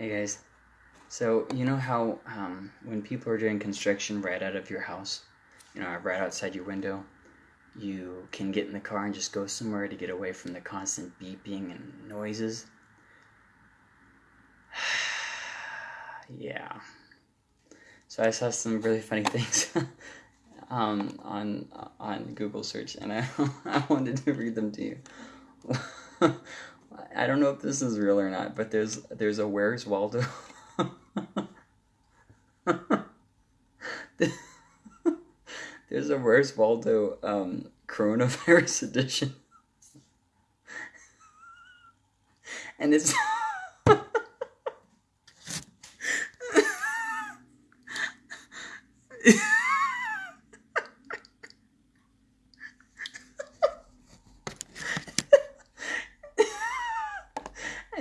Hey guys. So, you know how um, when people are doing construction right out of your house, you know, right outside your window, you can get in the car and just go somewhere to get away from the constant beeping and noises? yeah. So I saw some really funny things um, on on Google search, and I I wanted to read them to you. I don't know if this is real or not, but there's there's a Where's Waldo. there's a Where's Waldo um, coronavirus edition, and it's.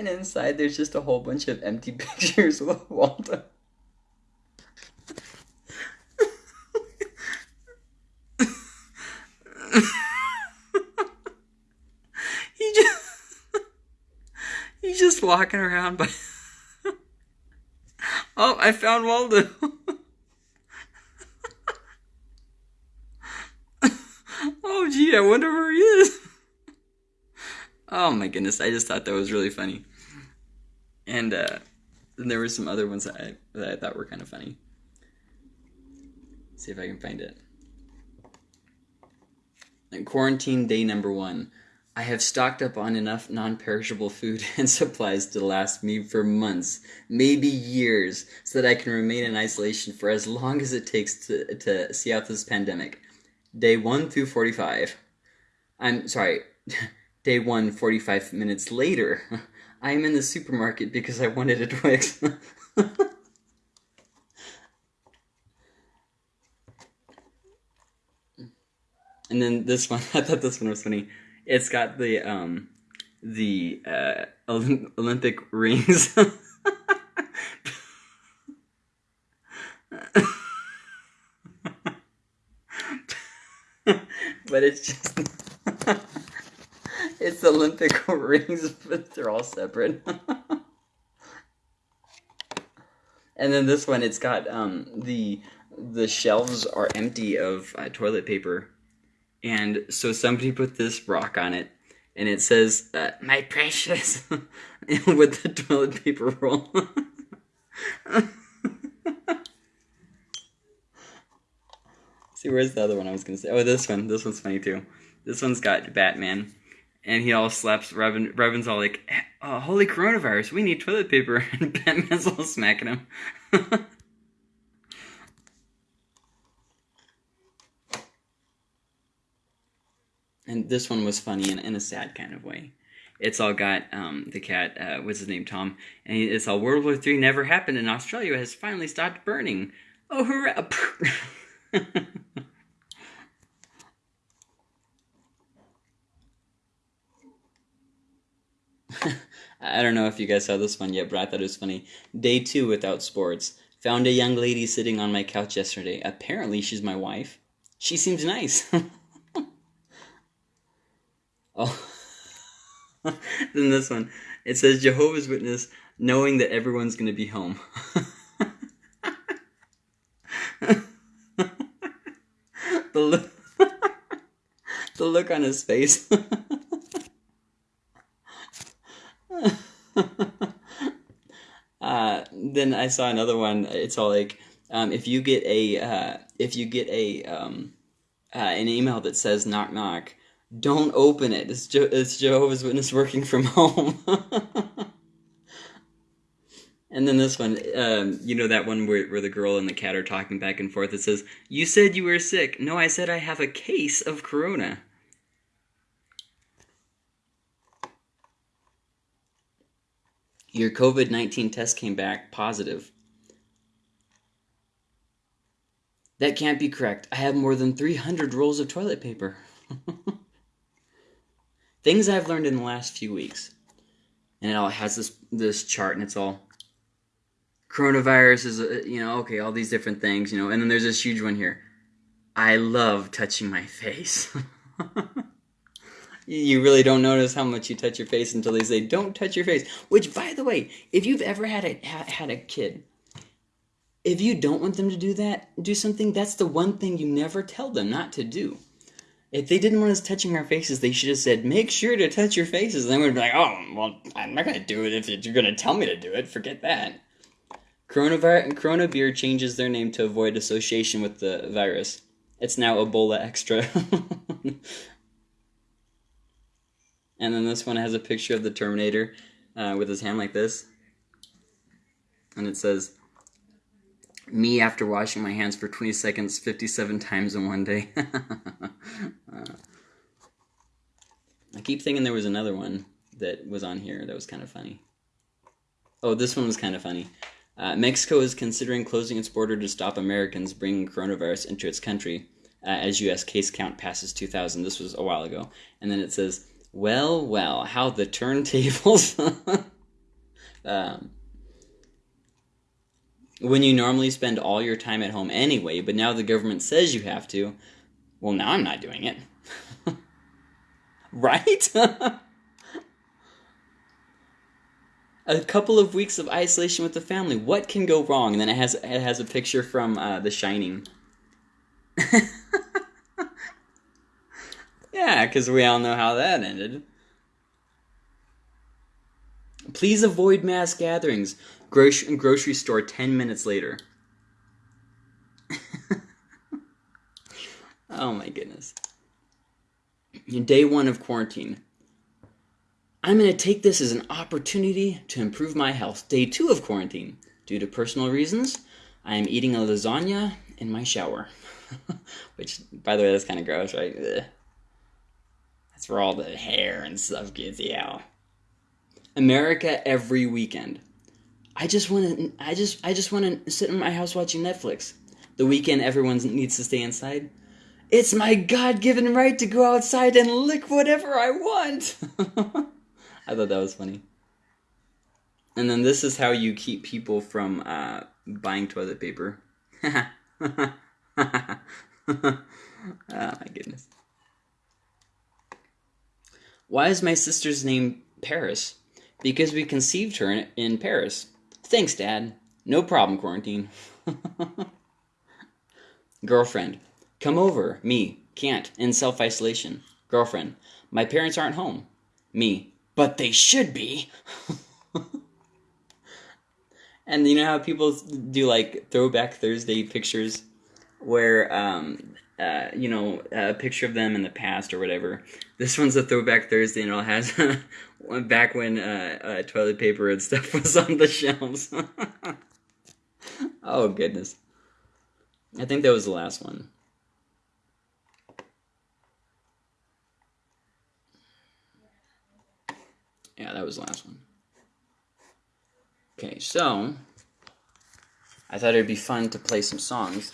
inside there's just a whole bunch of empty pictures of Waldo. he just he's just walking around by Oh, I found Waldo. oh gee, I wonder where he is. Oh my goodness, I just thought that was really funny. And uh, there were some other ones that I, that I thought were kind of funny. Let's see if I can find it. And quarantine day number one. I have stocked up on enough non perishable food and supplies to last me for months, maybe years, so that I can remain in isolation for as long as it takes to, to see out this pandemic. Day 1 through 45. I'm sorry, day 1, 45 minutes later. I am in the supermarket because I wanted a Twix. and then this one, I thought this one was funny. It's got the um, the uh, Olympic rings. but it's just it's Olympic rings, but they're all separate. and then this one, it's got um, the the shelves are empty of uh, toilet paper, and so somebody put this rock on it, and it says uh, "My precious" with the toilet paper roll. See, where's the other one I was gonna say? Oh, this one. This one's funny too. This one's got Batman and he all slaps Robin. Robin's all like, oh, "Holy coronavirus! We need toilet paper!" And Batman's all smacking him. and this one was funny in, in a sad kind of way. It's all got um, the cat. Uh, what's his name? Tom. And it's all World War Three never happened, and Australia has finally stopped burning. Oh hurrah! I don't know if you guys saw this one yet, but I thought it was funny. Day two without sports. Found a young lady sitting on my couch yesterday. Apparently, she's my wife. She seems nice. oh. then this one. It says Jehovah's Witness knowing that everyone's going to be home. the, look, the look on his face. uh, then I saw another one. It's all like, um, if you get a uh, if you get a um, uh, an email that says knock knock, don't open it. It's, Je- it's Jehovah's Witness working from home. and then this one, um, you know that one where, where the girl and the cat are talking back and forth. It says, "You said you were sick." No, I said I have a case of corona. Your COVID 19 test came back positive. That can't be correct. I have more than 300 rolls of toilet paper. Things I've learned in the last few weeks. And it all has this this chart and it's all coronavirus is uh, you know, okay, all these different things, you know. And then there's this huge one here. I love touching my face. you really don't notice how much you touch your face until they say don't touch your face. Which by the way if you've ever had a had a kid if you don't want them to do that do something that's the one thing you never tell them not to do. If they didn't want us touching our faces they should have said make sure to touch your faces. And then we'd be like oh well i'm not going to do it if you're going to tell me to do it. Forget that. Coronavirus, Corona Beer changes their name to avoid association with the virus. It's now Ebola Extra. and then this one has a picture of the Terminator uh, with his hand like this. And it says, Me after washing my hands for 20 seconds 57 times in one day. uh, I keep thinking there was another one that was on here that was kind of funny. Oh, this one was kind of funny. Uh, Mexico is considering closing its border to stop Americans bringing coronavirus into its country uh, as U.S. case count passes 2,000. This was a while ago. And then it says, well, well, how the turntables. um, when you normally spend all your time at home anyway, but now the government says you have to, well, now I'm not doing it. right? a couple of weeks of isolation with the family. What can go wrong? And then it has it has a picture from uh, The Shining. Yeah, because we all know how that ended. Please avoid mass gatherings. Grocery, grocery store 10 minutes later. oh my goodness. Day one of quarantine. I'm going to take this as an opportunity to improve my health. Day two of quarantine. Due to personal reasons, I am eating a lasagna in my shower. Which, by the way, that's kind of gross, right? Ugh. Where all the hair and stuff gets out. America every weekend. I just want to. I just. I just want to sit in my house watching Netflix. The weekend, everyone needs to stay inside. It's my God-given right to go outside and lick whatever I want. I thought that was funny. And then this is how you keep people from uh, buying toilet paper. oh my goodness. Why is my sister's name Paris? Because we conceived her in Paris. Thanks, Dad. No problem, quarantine. Girlfriend. Come over. Me. Can't. In self isolation. Girlfriend. My parents aren't home. Me but they should be. and you know how people do like throwback Thursday pictures where um, uh, you know, a picture of them in the past or whatever. This one's a throwback Thursday, and it all has back when uh, uh, toilet paper and stuff was on the shelves. oh goodness! I think that was the last one. Yeah, that was the last one. Okay, so I thought it'd be fun to play some songs.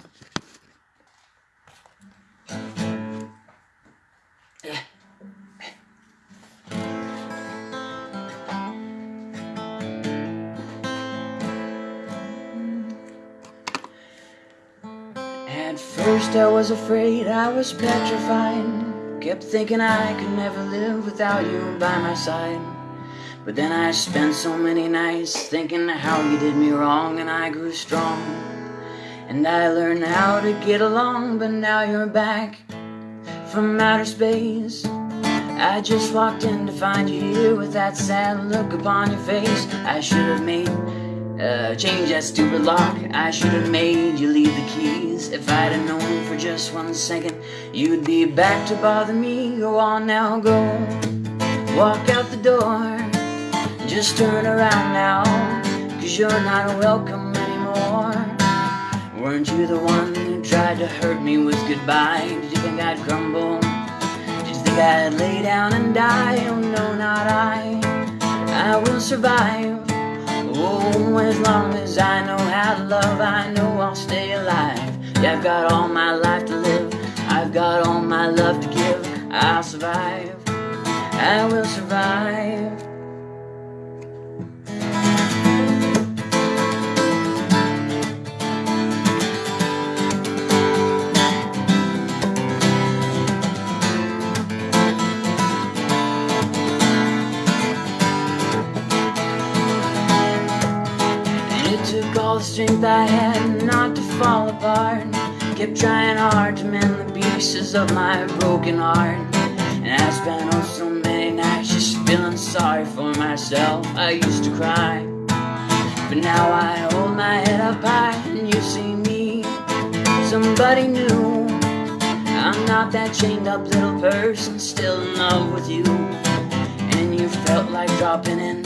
At first I was afraid, I was petrified Kept thinking I could never live without you by my side but then I spent so many nights thinking how you did me wrong and I grew strong. And I learned how to get along, but now you're back from outer space. I just walked in to find you here with that sad look upon your face. I should have made, uh, change that stupid lock. I should have made you leave the keys. If I'd have known for just one second, you'd be back to bother me. Go on now, go. Walk out the door. Just turn around now, cause you're not welcome anymore. Weren't you the one who tried to hurt me with goodbye? Did you think I'd crumble? Did you think I'd lay down and die? Oh no, not I. I will survive. Oh, as long as I know how to love, I know I'll stay alive. Yeah, I've got all my life to live. I've got all my love to give. I'll survive. I will survive. Took all the strength I had not to fall apart. Kept trying hard to mend the pieces of my broken heart. And I spent oh so many nights just feeling sorry for myself. I used to cry. But now I hold my head up high and you see me, somebody new. I'm not that chained up little person still in love with you. And you felt like dropping in,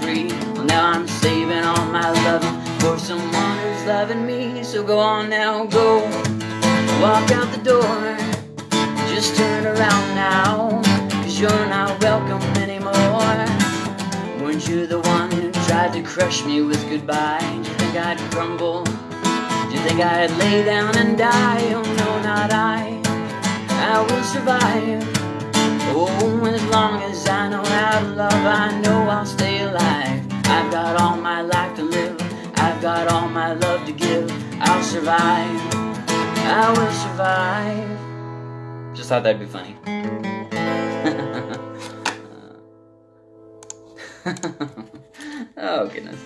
free. Well, now I'm saving all my loving for someone who's loving me. So go on now, go. Walk out the door, just turn around now, cause you're not welcome anymore. Weren't you the one who tried to crush me with goodbye? Did you think I'd crumble? Did you think I'd lay down and die? Oh no, not I. I will survive. Oh, as long as I know how to love, I know I'll stay alive. I've got all my life to live. I've got all my love to give. I'll survive. I will survive. Just thought that'd be funny. oh, goodness.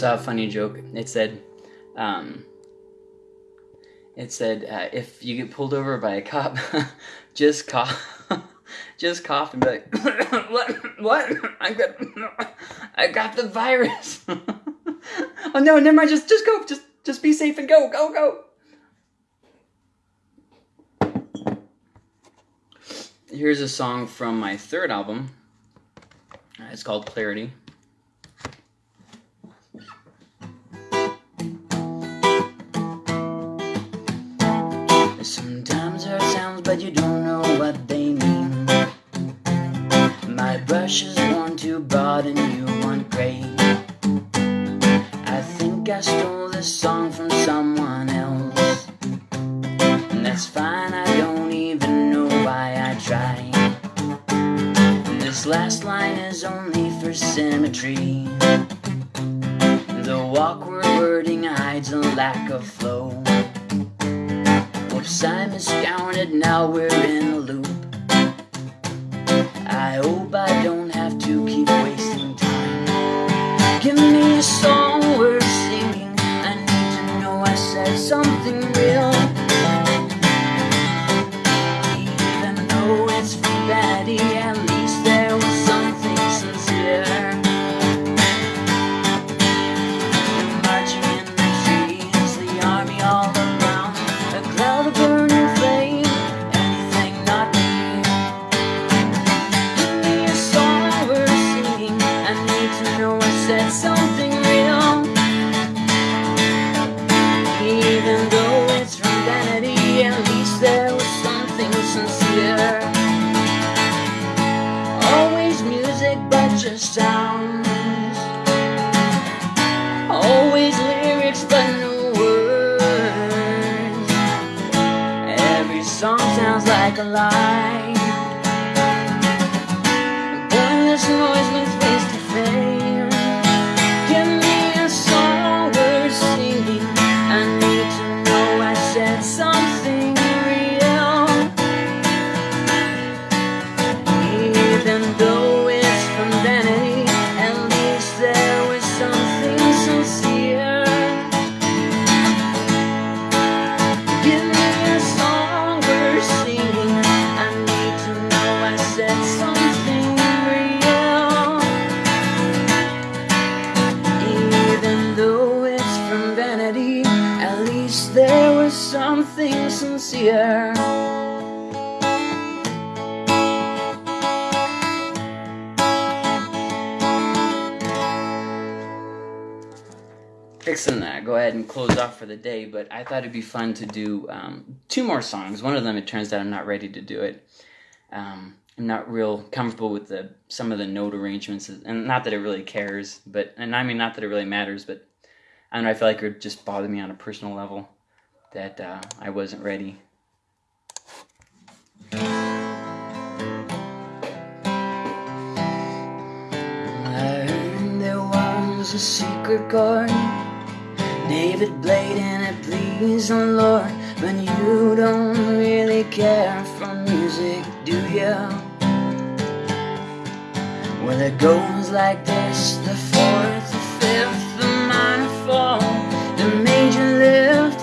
Saw a funny joke. It said, um, it said, uh, if you get pulled over by a cop, just cough, just cough and be like, what, what? I got, I got the virus. oh no, never mind. Just, just go. Just, just be safe and go, go, go. Here's a song from my third album. Uh, It's called Clarity. Sometimes there are sounds, but you don't know what they mean. My brush is worn too broad and you want gray. I think I stole this song from someone else. And that's fine, I don't even know why I tried. This last line is only for symmetry. The awkward wording hides a lack of flow. Whoops, I miscounted, now we're in a loop. I hope I don't have to keep wasting time. Give me a song worth singing. I need to know I said something real. Something sincere. Fixing that, go ahead and close off for the day. But I thought it'd be fun to do um, two more songs. One of them, it turns out, I'm not ready to do it. Um, I'm not real comfortable with the some of the note arrangements, and not that it really cares, but and I mean not that it really matters, but I don't know. I feel like it would just bother me on a personal level that uh, I wasn't ready. There was a secret chord, David played it pleased the Lord. But you don't really care for music, do you? Well, it goes like this the fourth, the fifth, the minor fall, the major lift,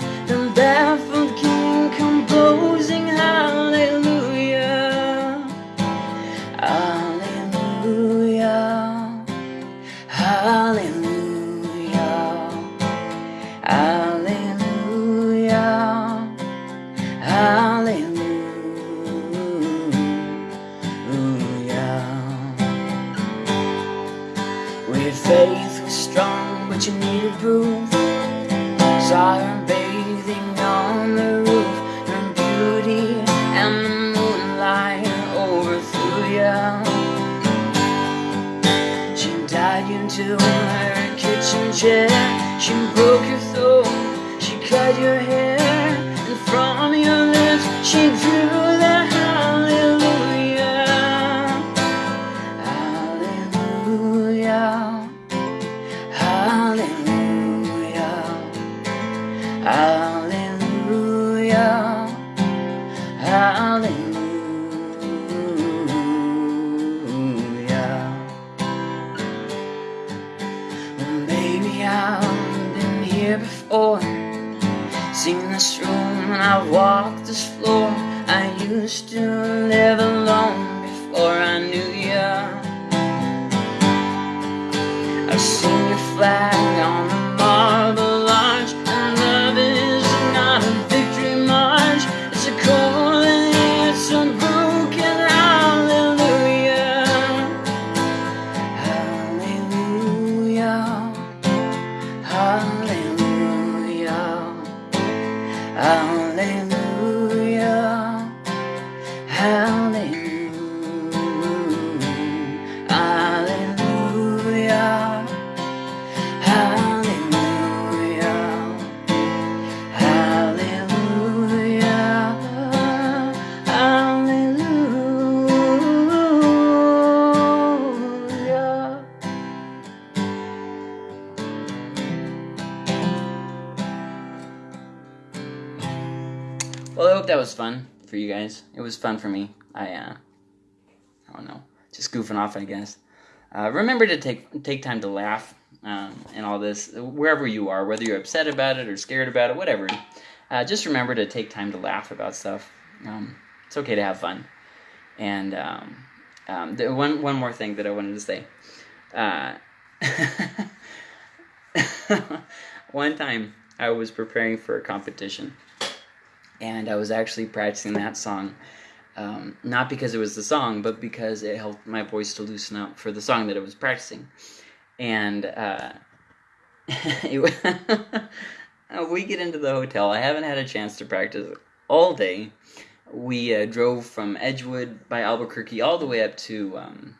faith was strong, but you needed proof. Saw her bathing on the roof, her beauty and the moonlight overthrew you. She died into to her kitchen chair. I walk this floor I used to never you guys. It was fun for me. I, uh, I don't know, just goofing off, I guess. Uh, remember to take take time to laugh um, and all this, wherever you are, whether you're upset about it or scared about it, whatever. Uh, just remember to take time to laugh about stuff. Um, it's okay to have fun. And um, um, the, one one more thing that I wanted to say. Uh, one time I was preparing for a competition, and I was actually practicing that song. Um, not because it was the song, but because it helped my voice to loosen up for the song that I was practicing. And uh, we get into the hotel. I haven't had a chance to practice all day. We uh, drove from Edgewood by Albuquerque all the way up to um,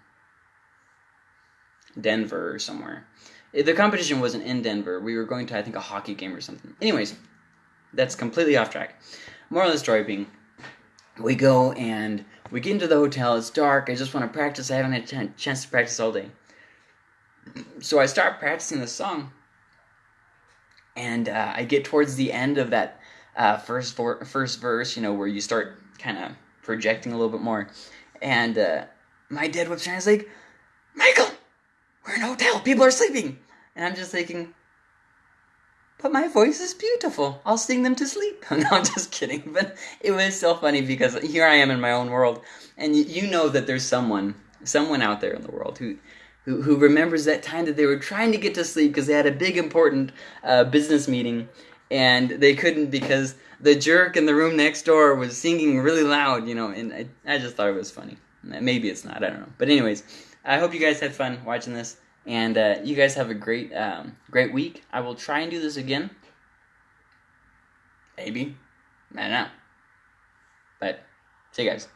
Denver or somewhere. Eh, The competition wasn't in Denver. We were going to, I think, a hockey game or something. Anyways, that's completely off track. Moral of the story being, we go and we get into the hotel. It's dark. I just want to practice. I haven't had a chance to practice all day. So I start practicing the song, and uh, I get towards the end of that uh, first vor- first verse. You know, where you start kind of projecting a little bit more, and uh, my dad whips around. He's like, "Michael, we're in a hotel. People are sleeping," and I'm just thinking. But my voice is beautiful. I'll sing them to sleep. no, I'm just kidding. But it was so funny because here I am in my own world, and you, know that there's someone, someone out there in the world who, who, who remembers that time that they were trying to get to sleep because they had a big important uh, business meeting, and they couldn't because the jerk in the room next door was singing really loud. You know, and I, I just thought it was funny. Maybe it's not. I don't know. But anyways, I hope you guys had fun watching this. And uh, you guys have a great, um, great week. I will try and do this again. Maybe. I don't know. But see you guys.